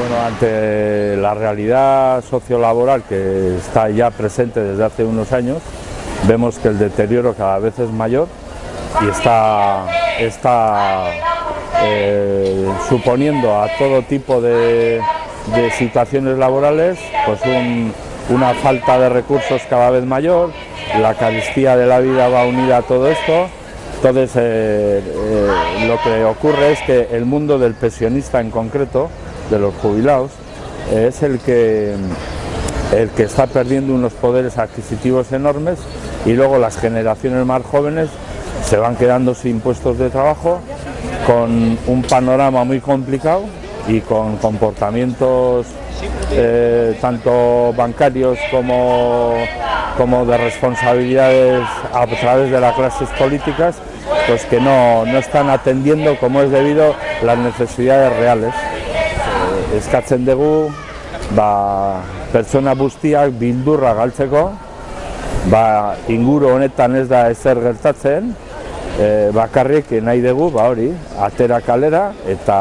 Bueno, ante la realidad sociolaboral que está ya presente desde hace unos años, vemos que el deterioro cada vez es mayor y está, está eh, suponiendo a todo tipo de, situaciones laborales pues una falta de recursos cada vez mayor, la carestía de la vida va unida a todo esto, entonces eh, eh, lo que ocurre es que el mundo del pensionista en concreto de los jubilados es el que, el que está perdiendo unos poderes adquisitivos enormes y luego las generaciones más jóvenes se van quedando sin puestos de trabajo con un panorama muy complicado y con comportamientos eh, tanto bancarios como, como de responsabilidades a través de las clases políticas pues que no, no están atendiendo como es debido las necesidades reales eskatzen dugu ba, pertsona guztiak bildurra galtzeko ba, inguru honetan ez da ezer gertatzen e, bakarrik nahi dugu ba, hori atera kalera eta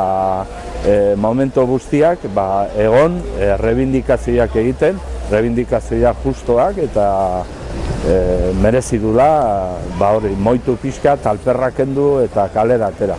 e, momento guztiak ba, egon e, rebindikazioak egiten rebindikazioak justoak eta e, merezi dula ba, hori moitu pixka talperrak kendu eta kalera atera